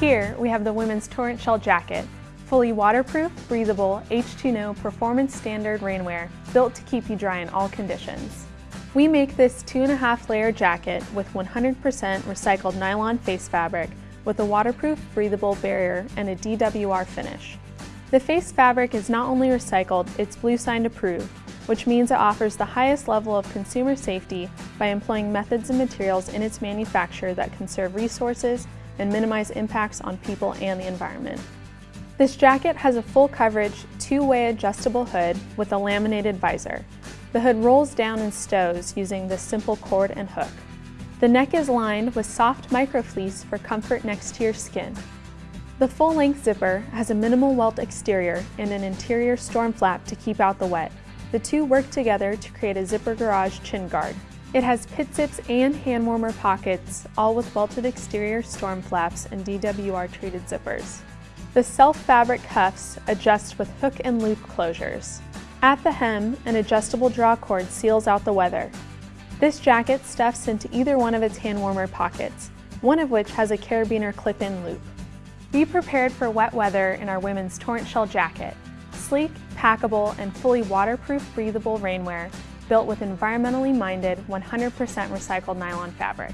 Here, we have the women's Torrent Shell Jacket, fully waterproof, breathable, H2NO performance standard rainwear built to keep you dry in all conditions. We make this two and a half layer jacket with 100% recycled nylon face fabric with a waterproof, breathable barrier and a DWR finish. The face fabric is not only recycled, it's Blue Bluesign approved, which means it offers the highest level of consumer safety by employing methods and materials in its manufacture that conserve resources and minimize impacts on people and the environment. This jacket has a full coverage, two-way adjustable hood with a laminated visor. The hood rolls down and stows using this simple cord and hook. The neck is lined with soft microfleece for comfort next to your skin. The full-length zipper has a minimal welt exterior and an interior storm flap to keep out the wet. The two work together to create a zipper garage chin guard. It has pit zips and hand warmer pockets, all with welted exterior storm flaps and DWR treated zippers. The self-fabric cuffs adjust with hook and loop closures. At the hem, an adjustable draw cord seals out the weather. This jacket stuffs into either one of its hand warmer pockets, one of which has a carabiner clip-in loop. Be prepared for wet weather in our women's Torrent Shell jacket. Sleek, packable, and fully waterproof breathable rainwear built with environmentally minded 100% recycled nylon fabric.